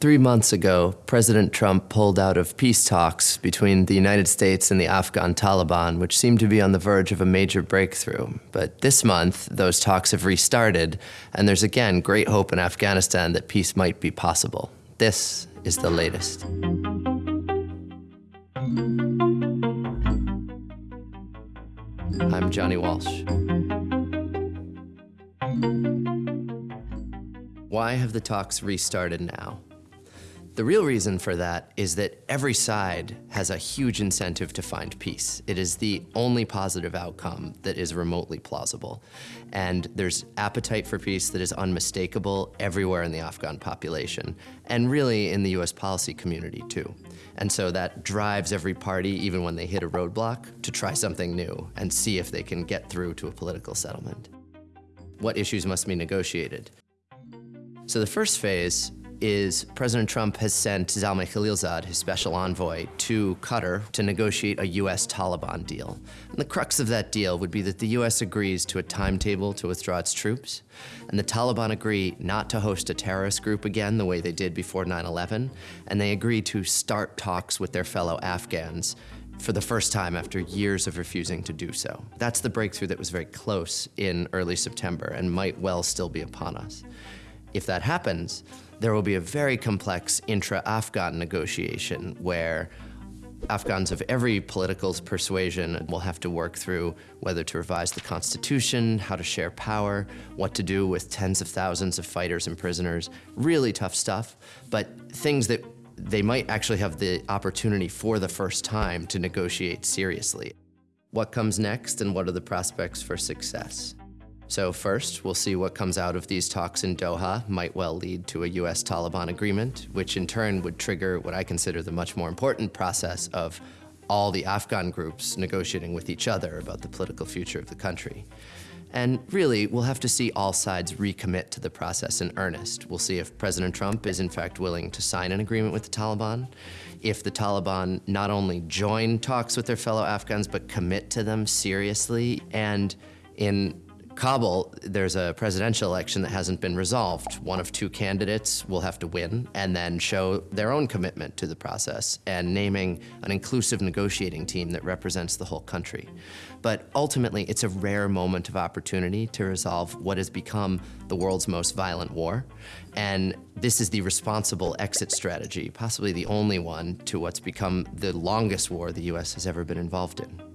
Three months ago, President Trump pulled out of peace talks between the United States and the Afghan Taliban, which seemed to be on the verge of a major breakthrough. But this month, those talks have restarted, and there's again great hope in Afghanistan that peace might be possible. This is the latest. I'm Johnny Walsh. Why have the talks restarted now? The real reason for that is that every side has a huge incentive to find peace. It is the only positive outcome that is remotely plausible. And there's appetite for peace that is unmistakable everywhere in the Afghan population, and really in the US policy community too. And so that drives every party, even when they hit a roadblock, to try something new and see if they can get through to a political settlement. What issues must be negotiated? So the first phase is President Trump has sent Zalmay Khalilzad, his special envoy, to Qatar to negotiate a U.S. Taliban deal. And the crux of that deal would be that the U.S. agrees to a timetable to withdraw its troops, and the Taliban agree not to host a terrorist group again the way they did before 9-11, and they agree to start talks with their fellow Afghans for the first time after years of refusing to do so. That's the breakthrough that was very close in early September and might well still be upon us. If that happens, there will be a very complex intra-Afghan negotiation where Afghans of every political persuasion will have to work through whether to revise the constitution, how to share power, what to do with tens of thousands of fighters and prisoners. Really tough stuff, but things that they might actually have the opportunity for the first time to negotiate seriously. What comes next and what are the prospects for success? So first, we'll see what comes out of these talks in Doha might well lead to a US Taliban agreement, which in turn would trigger what I consider the much more important process of all the Afghan groups negotiating with each other about the political future of the country. And really, we'll have to see all sides recommit to the process in earnest. We'll see if President Trump is in fact willing to sign an agreement with the Taliban, if the Taliban not only join talks with their fellow Afghans, but commit to them seriously, and in Kabul, there's a presidential election that hasn't been resolved. One of two candidates will have to win and then show their own commitment to the process and naming an inclusive negotiating team that represents the whole country. But ultimately, it's a rare moment of opportunity to resolve what has become the world's most violent war. And this is the responsible exit strategy, possibly the only one, to what's become the longest war the US has ever been involved in.